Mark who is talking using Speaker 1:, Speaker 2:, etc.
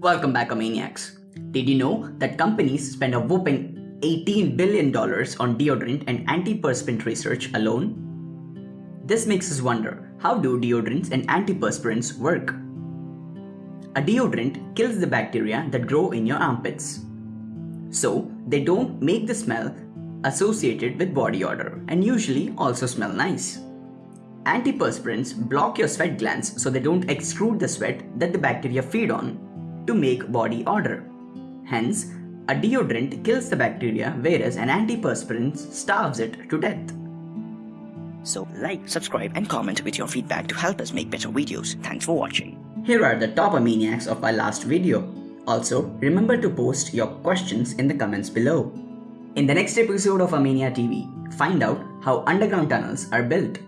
Speaker 1: Welcome back, Maniacs. Did you know that companies spend a whopping $18 billion on deodorant and antiperspirant research alone? This makes us wonder how do deodorants and antiperspirants work? A deodorant kills the bacteria that grow in your armpits. So, they don't make the smell associated with body odor and usually also smell nice. Antiperspirants block your sweat glands so they don't extrude the sweat that the bacteria feed on to make body odor. Hence, a deodorant kills the bacteria whereas an antiperspirant starves it to death.
Speaker 2: So like, subscribe and comment with your feedback to help us make better videos. Thanks for watching.
Speaker 1: Here are the top Amaniacs of our last video. Also, remember to post your questions in the comments below. In the next episode of Amania TV, find out how underground tunnels are built.